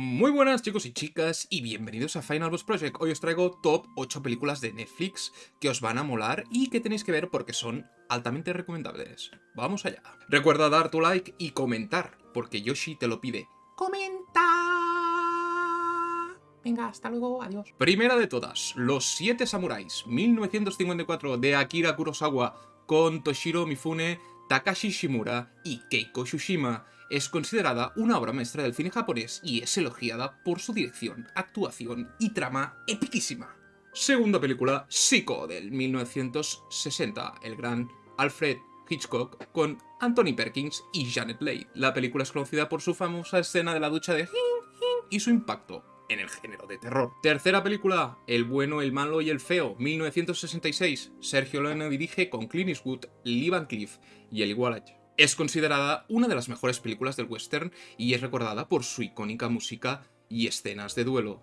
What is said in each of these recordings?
Muy buenas chicos y chicas y bienvenidos a Final Boss Project. Hoy os traigo top 8 películas de Netflix que os van a molar y que tenéis que ver porque son altamente recomendables. Vamos allá. Recuerda dar tu like y comentar, porque Yoshi te lo pide. ¡Comenta! Venga, hasta luego, adiós. Primera de todas, Los Siete Samuráis, 1954 de Akira Kurosawa con Toshiro Mifune, Takashi Shimura y Keiko Shushima es considerada una obra maestra del cine japonés y es elogiada por su dirección, actuación y trama epiquísima. Segunda película, Psycho, del 1960, el gran Alfred Hitchcock con Anthony Perkins y Janet Leigh. La película es conocida por su famosa escena de la ducha de y su impacto en el género de terror. Tercera película, El bueno, el malo y el feo, 1966. Sergio Leone dirige con Clint Eastwood, Lee Van Cleef y Eli Wallach. Es considerada una de las mejores películas del western y es recordada por su icónica música y escenas de duelo.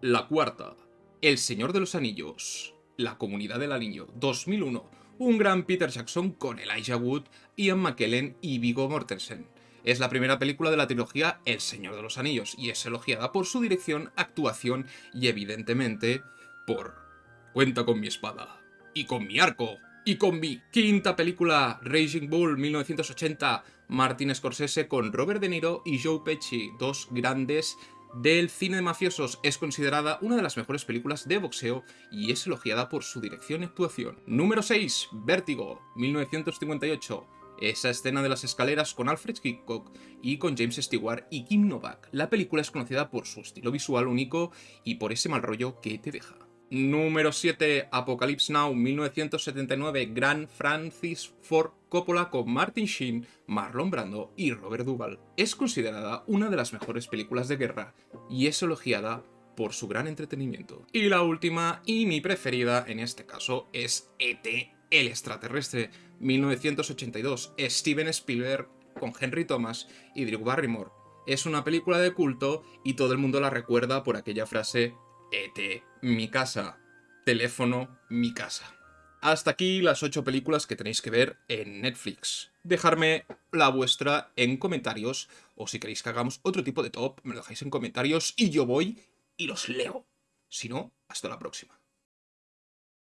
La cuarta, El Señor de los Anillos, La Comunidad del Anillo, 2001, un gran Peter Jackson con Elijah Wood, Ian McKellen y Viggo Mortensen. Es la primera película de la trilogía El Señor de los Anillos y es elogiada por su dirección, actuación y evidentemente por Cuenta con mi espada y con mi arco, y con mi quinta película, Raging Bull 1980, Martin Scorsese con Robert De Niro y Joe Pesci, dos grandes del cine de mafiosos. Es considerada una de las mejores películas de boxeo y es elogiada por su dirección y actuación. Número 6, Vértigo, 1958. Esa escena de las escaleras con Alfred Hitchcock y con James Stewart y Kim Novak. La película es conocida por su estilo visual único y por ese mal rollo que te deja. Número 7, Apocalypse Now, 1979, Gran Francis Ford Coppola con Martin Sheen, Marlon Brando y Robert Duvall. Es considerada una de las mejores películas de guerra y es elogiada por su gran entretenimiento. Y la última, y mi preferida en este caso, es E.T. el extraterrestre, 1982, Steven Spielberg con Henry Thomas y Drew Barrymore. Es una película de culto y todo el mundo la recuerda por aquella frase ET, mi casa. Teléfono, mi casa. Hasta aquí las 8 películas que tenéis que ver en Netflix. Dejarme la vuestra en comentarios, o si queréis que hagamos otro tipo de top, me lo dejáis en comentarios y yo voy y los leo. Si no, hasta la próxima.